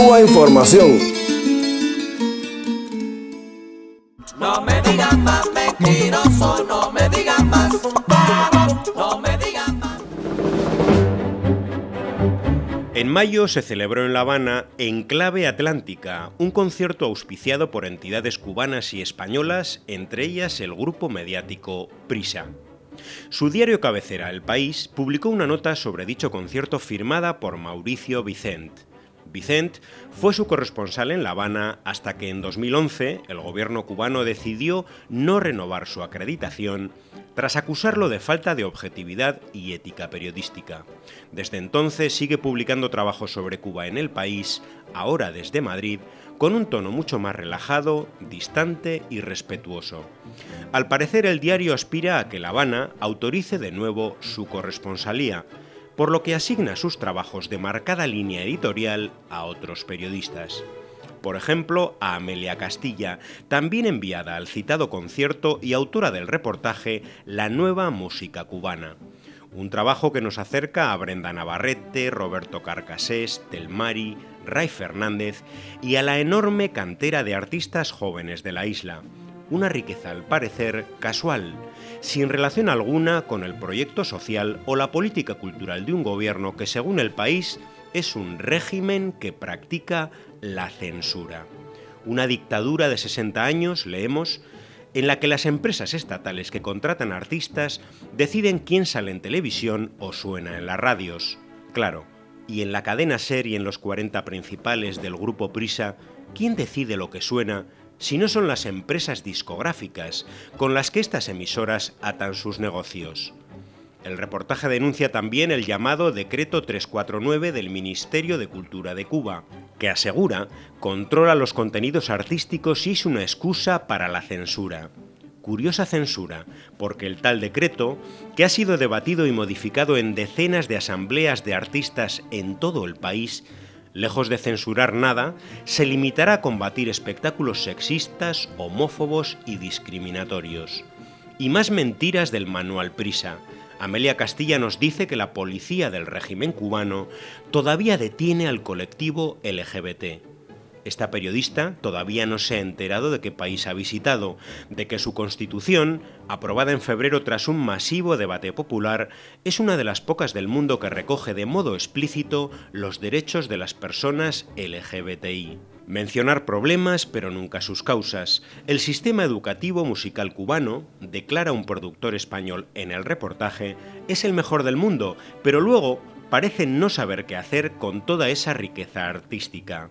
Cuba Información. No me digan más mentiroso, no me digan más, no me digan más. En mayo se celebró en La Habana Enclave Atlántica, un concierto auspiciado por entidades cubanas y españolas, entre ellas el grupo mediático Prisa. Su diario cabecera, El País, publicó una nota sobre dicho concierto firmada por Mauricio Vicent. Vicent fue su corresponsal en La Habana hasta que en 2011 el gobierno cubano decidió no renovar su acreditación tras acusarlo de falta de objetividad y ética periodística. Desde entonces sigue publicando trabajos sobre Cuba en el país, ahora desde Madrid, con un tono mucho más relajado, distante y respetuoso. Al parecer el diario aspira a que La Habana autorice de nuevo su corresponsalía, por lo que asigna sus trabajos de marcada línea editorial a otros periodistas. Por ejemplo, a Amelia Castilla, también enviada al citado concierto y autora del reportaje La nueva música cubana. Un trabajo que nos acerca a Brenda Navarrete, Roberto Carcasés, Telmari, Ray Fernández y a la enorme cantera de artistas jóvenes de la isla. Una riqueza al parecer casual, sin relación alguna con el proyecto social o la política cultural de un gobierno que según el país es un régimen que practica la censura. Una dictadura de 60 años, leemos, en la que las empresas estatales que contratan artistas deciden quién sale en televisión o suena en las radios. Claro, y en la cadena SER y en los 40 principales del grupo Prisa, ¿quién decide lo que suena si no son las empresas discográficas con las que estas emisoras atan sus negocios? El reportaje denuncia también el llamado Decreto 349 del Ministerio de Cultura de Cuba, que asegura controla los contenidos artísticos y es una excusa para la censura. Curiosa censura, porque el tal decreto, que ha sido debatido y modificado en decenas de asambleas de artistas en todo el país, lejos de censurar nada, se limitará a combatir espectáculos sexistas, homófobos y discriminatorios. Y más mentiras del manual Prisa, Amelia Castilla nos dice que la policía del régimen cubano todavía detiene al colectivo LGBT. Esta periodista todavía no se ha enterado de qué país ha visitado, de que su constitución, aprobada en febrero tras un masivo debate popular, es una de las pocas del mundo que recoge de modo explícito los derechos de las personas LGBTI. Mencionar problemas, pero nunca sus causas. El sistema educativo musical cubano, declara un productor español en el reportaje, es el mejor del mundo, pero luego parece no saber qué hacer con toda esa riqueza artística.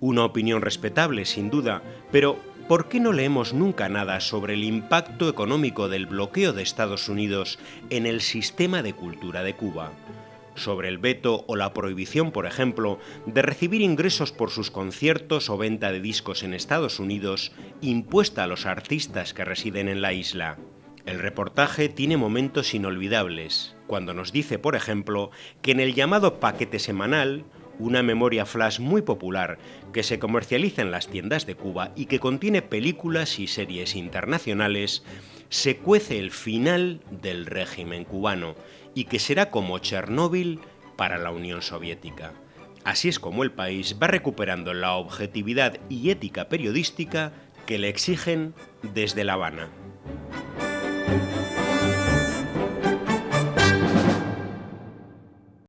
Una opinión respetable, sin duda, pero ¿por qué no leemos nunca nada sobre el impacto económico del bloqueo de Estados Unidos en el sistema de cultura de Cuba? sobre el veto o la prohibición, por ejemplo, de recibir ingresos por sus conciertos o venta de discos en Estados Unidos, impuesta a los artistas que residen en la isla. El reportaje tiene momentos inolvidables, cuando nos dice, por ejemplo, que en el llamado paquete semanal, una memoria flash muy popular que se comercializa en las tiendas de Cuba y que contiene películas y series internacionales, se cuece el final del régimen cubano y que será como Chernóbil para la Unión Soviética. Así es como el país va recuperando la objetividad y ética periodística que le exigen desde La Habana.